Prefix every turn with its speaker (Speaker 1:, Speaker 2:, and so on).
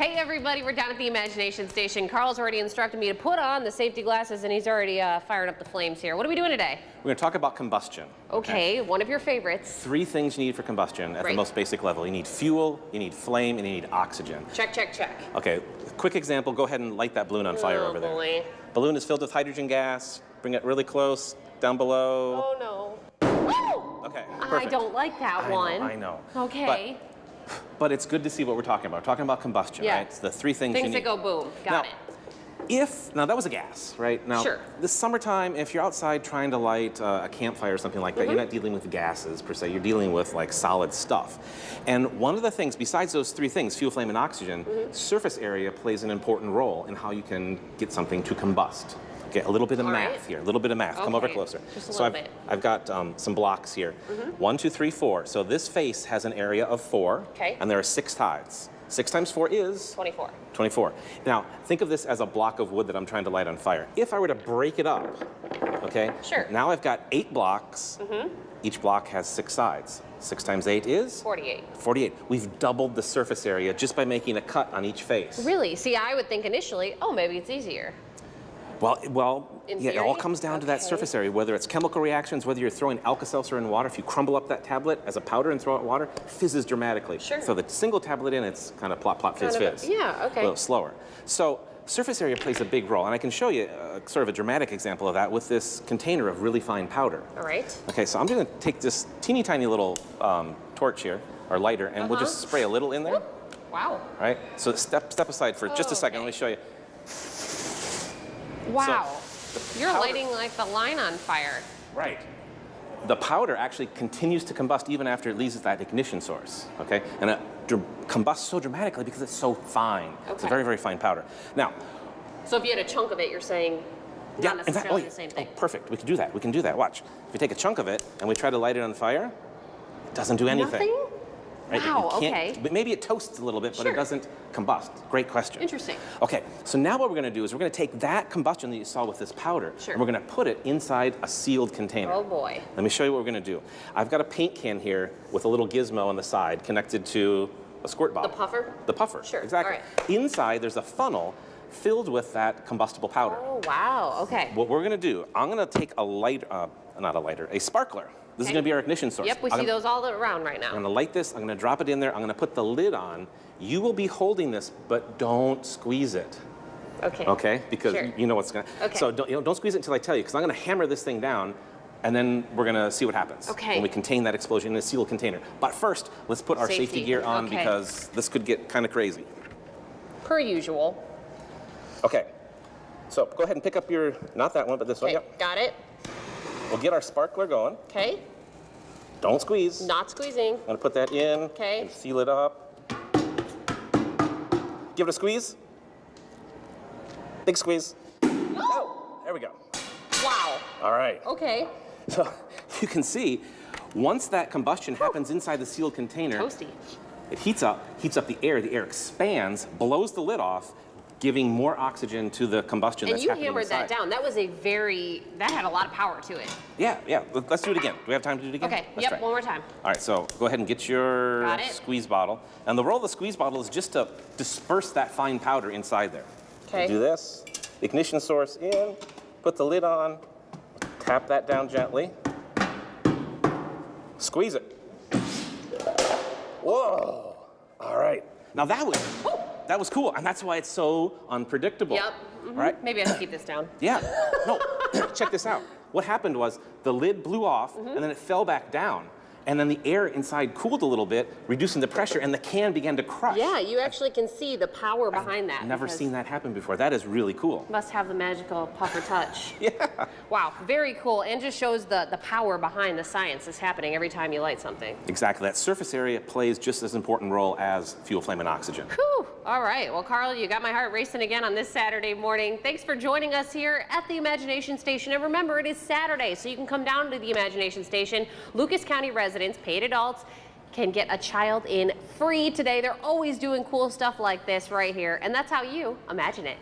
Speaker 1: Hey everybody, we're down at the Imagination Station. Carl's already instructed me to put on the safety glasses and he's already uh, fired up the flames here. What are we doing today?
Speaker 2: We're going to talk about combustion.
Speaker 1: Okay, one of your favorites.
Speaker 2: Three things you need for combustion at
Speaker 1: Great.
Speaker 2: the most basic level. You need fuel, you need flame, and you need oxygen.
Speaker 1: Check, check, check.
Speaker 2: Okay, quick example, go ahead and light that balloon on fire
Speaker 1: oh,
Speaker 2: over there.
Speaker 1: boy.
Speaker 2: Balloon is filled with hydrogen gas. Bring it really close, down below.
Speaker 1: Oh no.
Speaker 2: Okay,
Speaker 1: I don't like that
Speaker 2: I know,
Speaker 1: one.
Speaker 2: I know.
Speaker 1: Okay.
Speaker 2: But, but it's good to see what we're talking about. We're talking about combustion,
Speaker 1: Yeah.
Speaker 2: right? It's the three things, you
Speaker 1: Things
Speaker 2: need.
Speaker 1: that go boom. Got
Speaker 2: Now,
Speaker 1: it.
Speaker 2: If, now that was a gas, right? Now,
Speaker 1: Sure.
Speaker 2: this summertime, if you're outside trying to light uh, a campfire or something like that,
Speaker 1: Mm-hmm.
Speaker 2: you're not dealing with gases per se, you're dealing with like solid stuff. And one of the things, besides those three things, fuel, flame, and oxygen,
Speaker 1: Mm-hmm.
Speaker 2: surface area plays an important role in how you can get something to combust. Okay, a little bit of
Speaker 1: All
Speaker 2: math
Speaker 1: right.
Speaker 2: here, a little bit of math. Come over closer.
Speaker 1: just a
Speaker 2: so
Speaker 1: little
Speaker 2: I've,
Speaker 1: bit.
Speaker 2: I've got um, some blocks here. One, two, three, four. So this face has an area of four,
Speaker 1: Okay.
Speaker 2: and there are six tides. Six times four is
Speaker 1: 24.
Speaker 2: 24. Now, think of this as a block of wood that I'm trying to light on fire. If I were to break it up, okay?
Speaker 1: Sure.
Speaker 2: Now I've got eight blocks. Each block has six sides. Six times eight is?
Speaker 1: 48.
Speaker 2: 48. We've doubled the surface area just by making a cut on each face.
Speaker 1: Really? See, I would think initially, oh, maybe it's easier.
Speaker 2: Well, well, yeah, it all comes down to that surface area, whether it's chemical reactions, whether you're throwing Alka-Seltzer in water. If you crumble up that tablet as a powder and throw it in water, fizzes dramatically.
Speaker 1: Sure.
Speaker 2: So the single tablet in, it's kind of plop, plop, fizz,
Speaker 1: Kind of
Speaker 2: fizz.
Speaker 1: yeah, okay.
Speaker 2: A little slower. So surface area plays a big role, and I can show you uh, sort of a dramatic example of that with this container of really fine powder.
Speaker 1: All right.
Speaker 2: Okay, so I'm going to take this teeny tiny little um, torch here, or lighter, and we'll just
Speaker 1: Uh-huh.
Speaker 2: spray a little in there.
Speaker 1: Wow.
Speaker 2: Right? So step step aside for just a second.
Speaker 1: Okay.
Speaker 2: Let me show you.
Speaker 1: Wow. You're
Speaker 2: powder-
Speaker 1: lighting like the line on fire.
Speaker 2: Right. The powder actually continues to combust even after it leaves that ignition source, okay? And it combusts so dramatically because it's so fine. Okay. It's a very, very fine powder. Now,
Speaker 1: So if you had a chunk of it, you're saying not
Speaker 2: in fact-
Speaker 1: necessarily
Speaker 2: oh,
Speaker 1: the same
Speaker 2: oh, perfect. We can do that. We can do that. Watch. If we take a chunk of it and we try to light it on fire, it doesn't do anything.
Speaker 1: Nothing?
Speaker 2: Right?
Speaker 1: Wow, okay.
Speaker 2: But maybe it toasts a little bit, but it doesn't combust. Great question.
Speaker 1: Interesting.
Speaker 2: Okay, so now what we're going to do is we're going to take that combustion that you saw with this powder,
Speaker 1: Sure.
Speaker 2: and we're going to put it inside a sealed container.
Speaker 1: Oh boy.
Speaker 2: Let me show you what we're going to do. I've got a paint can here with a little gizmo on the side connected to a squirt bottle.
Speaker 1: The puffer?
Speaker 2: The puffer.
Speaker 1: Sure,
Speaker 2: Exactly.
Speaker 1: all
Speaker 2: Inside, there's a funnel filled with that combustible powder.
Speaker 1: Oh wow. Okay.
Speaker 2: What we're going to do, I'm going to take a light, uh, not a lighter, a sparkler. This is going to be our ignition source.
Speaker 1: Yep, we
Speaker 2: I'm
Speaker 1: see
Speaker 2: gonna-
Speaker 1: those all around right now.
Speaker 2: I'm going to light this. I'm going to drop it in there. I'm going to put the lid on. You will be holding this, but don't squeeze it.
Speaker 1: Okay.
Speaker 2: Okay? Because
Speaker 1: Sure.
Speaker 2: you- know what's going to.
Speaker 1: Okay.
Speaker 2: So don't, you know, don't squeeze it until I tell you, because I'm going to hammer this thing down, and then we're going to see what happens.
Speaker 1: Okay.
Speaker 2: When we contain that explosion in a sealed container. But first, let's put our safety,
Speaker 1: Safety,
Speaker 2: gear on
Speaker 1: okay.
Speaker 2: because this could get kind of crazy.
Speaker 1: Per usual.
Speaker 2: Okay. So go ahead and pick up your, not that one, but this one.
Speaker 1: Okay.
Speaker 2: Yep.
Speaker 1: Got it.
Speaker 2: We'll get our sparkler going.
Speaker 1: Okay.
Speaker 2: Don't squeeze.
Speaker 1: Not squeezing.
Speaker 2: I'm to put that in.
Speaker 1: Okay.
Speaker 2: Seal it up. Give it a squeeze. Big squeeze. Oh, there we go.
Speaker 1: Wow.
Speaker 2: All right.
Speaker 1: Okay.
Speaker 2: So you can see, once that combustion happens inside the sealed container,
Speaker 1: Toasty.
Speaker 2: it heats up, heats up the air, the air expands, blows the lid off, giving more oxygen to the combustion
Speaker 1: And
Speaker 2: that's
Speaker 1: you hammered
Speaker 2: inside.
Speaker 1: that down. That was a very. That had a lot of power to it.
Speaker 2: Yeah, yeah. Let- Let's do it again. Do we have time to do it again?
Speaker 1: Okay.
Speaker 2: Let's
Speaker 1: yep.
Speaker 2: try.
Speaker 1: One more time.
Speaker 2: All right, so go ahead and get your squeeze bottle. And the role of the squeeze bottle is just to disperse that fine powder inside there.
Speaker 1: Okay.
Speaker 2: Do this, ignition source in, put the lid on, tap that down gently, squeeze it. Whoa, all right. Now that was, that was cool, and that's why it's so unpredictable.
Speaker 1: Yep. mhm.
Speaker 2: Right?
Speaker 1: Maybe I should keep this down.
Speaker 2: Yeah. No, check this out. What happened was the lid blew off
Speaker 1: Mm-hmm.
Speaker 2: and then it fell back down. And then the air inside cooled a little bit, reducing the pressure, and the can began to crush.
Speaker 1: Yeah, you actually can see the power behind that.
Speaker 2: Never seen that happen before. That is really cool.
Speaker 1: Must have the magical puffer touch.
Speaker 2: Yeah.
Speaker 1: Wow, very cool. And just shows the, the power behind the science that's happening every time you light something.
Speaker 2: Exactly. That surface area plays just as important role as fuel, flame, and oxygen.
Speaker 1: All right. Well, Carl, you got my heart racing again on this Saturday morning. Thanks for joining us here at the Imagination Station. And remember, it is Saturday, so you can come down to the Imagination Station. Lucas County residents, paid adults, can get a child in free today. They're always doing cool stuff like this right here. And that's how you imagine it.